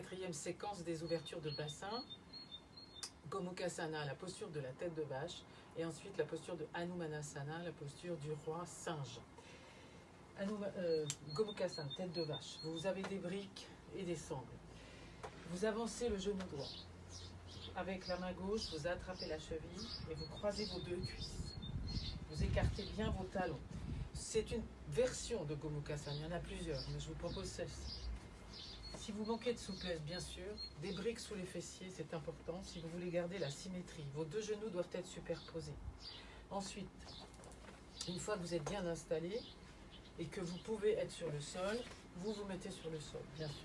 quatrième séquence des ouvertures de bassin. Gomukhasana, la posture de la tête de vache. Et ensuite la posture de Hanumanasana, la posture du roi singe. Hanuma, euh, Gomukhasana, tête de vache. Vous avez des briques et des sangles. Vous avancez le genou droit. Avec la main gauche, vous attrapez la cheville et vous croisez vos deux cuisses. Vous écartez bien vos talons. C'est une version de Gomukhasana, il y en a plusieurs, mais je vous propose celle-ci. Si vous manquez de souplesse, bien sûr, des briques sous les fessiers, c'est important. Si vous voulez garder la symétrie, vos deux genoux doivent être superposés. Ensuite, une fois que vous êtes bien installé et que vous pouvez être sur le sol, vous vous mettez sur le sol, bien sûr.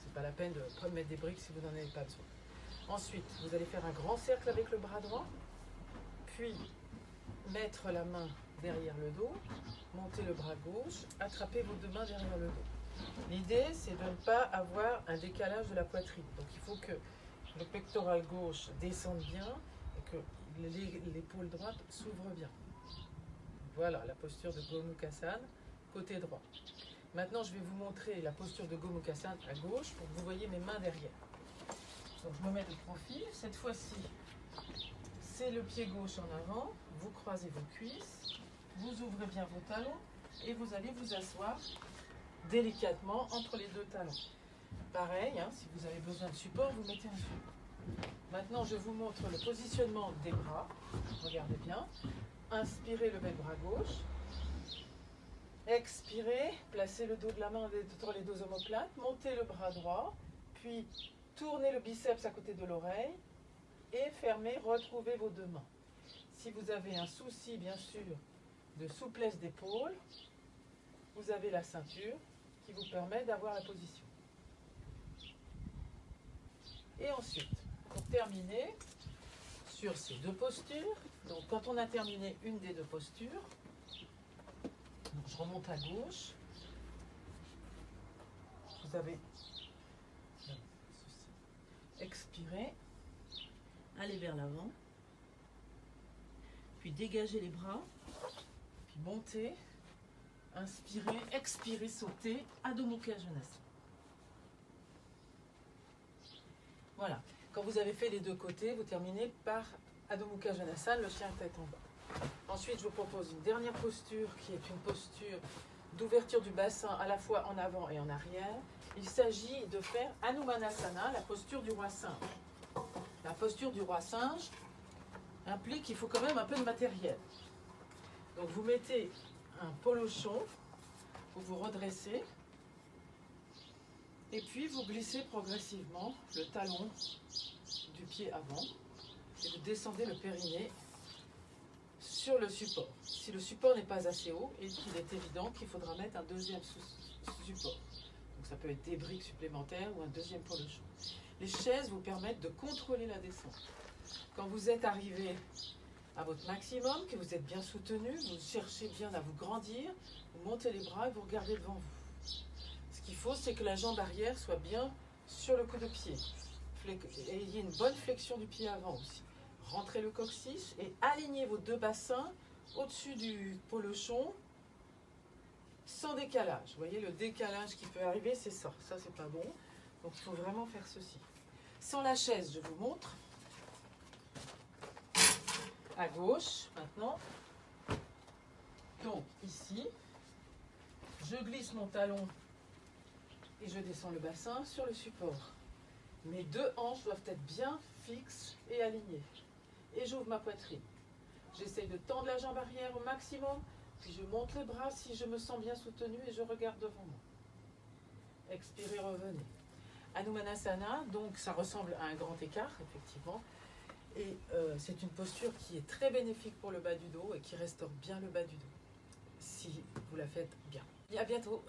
C'est pas la peine de mettre des briques si vous n'en avez pas besoin. Ensuite, vous allez faire un grand cercle avec le bras droit, puis mettre la main derrière le dos, monter le bras gauche, attraper vos deux mains derrière le dos. L'idée, c'est de ne pas avoir un décalage de la poitrine. Donc il faut que le pectoral gauche descende bien et que l'épaule droite s'ouvre bien. Voilà la posture de Gomukhasana, côté droit. Maintenant, je vais vous montrer la posture de Gomukhasana à gauche pour que vous voyez mes mains derrière. Donc je me mets de profil. Cette fois-ci, c'est le pied gauche en avant. Vous croisez vos cuisses. Vous ouvrez bien vos talons. Et vous allez vous asseoir délicatement entre les deux talons. Pareil, hein, si vous avez besoin de support, vous mettez un support. Maintenant, je vous montre le positionnement des bras. Regardez bien. Inspirez, levez le bras gauche. Expirez, placez le dos de la main entre les deux omoplates. Montez le bras droit. Puis Tournez le biceps à côté de l'oreille et fermez, retrouvez vos deux mains. Si vous avez un souci, bien sûr, de souplesse d'épaule, vous avez la ceinture qui vous permet d'avoir la position. Et ensuite, pour terminer, sur ces deux postures, donc quand on a terminé une des deux postures, je remonte à gauche, vous avez expirez, allez vers l'avant, puis dégagez les bras, puis montez, inspirez, expirez, sautez, Adho Mukha Voilà, quand vous avez fait les deux côtés, vous terminez par Adho Mukha le chien tête en bas. Ensuite, je vous propose une dernière posture qui est une posture d'ouverture du bassin à la fois en avant et en arrière. Il s'agit de faire Anumanasana, la posture du roi singe. La posture du roi singe implique qu'il faut quand même un peu de matériel. Donc vous mettez un polochon, vous vous redressez, et puis vous glissez progressivement le talon du pied avant, et vous descendez le périnée sur le support. Si le support n'est pas assez haut, il est évident qu'il faudra mettre un deuxième support. Donc ça peut être des briques supplémentaires ou un deuxième chaud. Les chaises vous permettent de contrôler la descente. Quand vous êtes arrivé à votre maximum, que vous êtes bien soutenu, vous cherchez bien à vous grandir, vous montez les bras et vous regardez devant vous. Ce qu'il faut, c'est que la jambe arrière soit bien sur le coup de pied. Ait une bonne flexion du pied avant aussi. Rentrez le coccyx et alignez vos deux bassins au-dessus du polochon sans décalage. Vous voyez, le décalage qui peut arriver, c'est ça. Ça, c'est pas bon. Donc, il faut vraiment faire ceci. Sans la chaise, je vous montre. À gauche, maintenant. Donc, ici, je glisse mon talon et je descends le bassin sur le support. Mes deux hanches doivent être bien fixes et alignées. Et j'ouvre ma poitrine. J'essaye de tendre la jambe arrière au maximum puis je monte les bras si je me sens bien soutenu et je regarde devant moi. Expirez, revenez. Anumanasana, donc ça ressemble à un grand écart, effectivement. Euh, c'est une posture qui est très bénéfique pour le bas du dos et qui restaure bien le bas du dos, si vous la faites bien. À bientôt